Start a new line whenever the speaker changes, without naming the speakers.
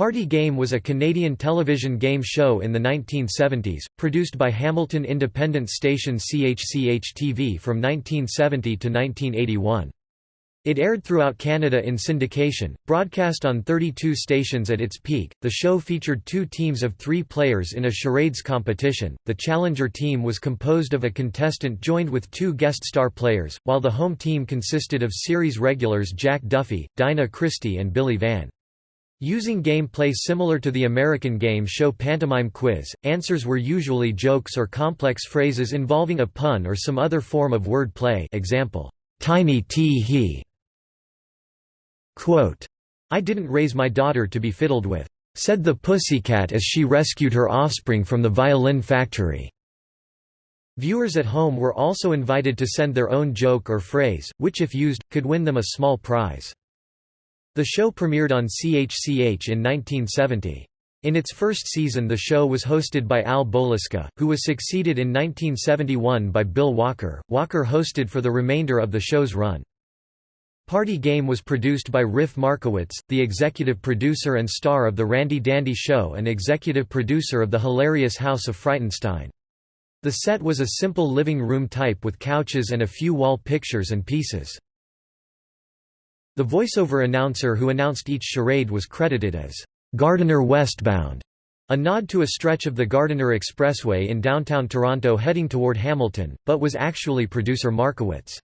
Party Game was a Canadian television game show in the 1970s, produced by Hamilton independent station CHCH-TV from 1970 to 1981. It aired throughout Canada in syndication, broadcast on 32 stations at its peak. The show featured two teams of three players in a charades competition. The challenger team was composed of a contestant joined with two guest star players, while the home team consisted of series regulars Jack Duffy, Dinah Christie, and Billy Van. Using gameplay similar to the American game show Pantomime Quiz, answers were usually jokes or complex phrases involving a pun or some other form of word play example, tiny tee he. Quote, I didn't raise my daughter to be fiddled with, said the pussycat as she rescued her offspring from the violin factory. Viewers at home were also invited to send their own joke or phrase, which if used, could win them a small prize. The show premiered on CHCH in 1970. In its first season the show was hosted by Al Boliska, who was succeeded in 1971 by Bill Walker. Walker hosted for the remainder of the show's run. Party Game was produced by Riff Markowitz, the executive producer and star of The Randy Dandy Show and executive producer of The Hilarious House of Frightenstein. The set was a simple living room type with couches and a few wall pictures and pieces. The voiceover announcer who announced each charade was credited as Gardiner Westbound, a nod to a stretch of the Gardiner Expressway in downtown Toronto heading toward Hamilton, but was actually producer Markowitz.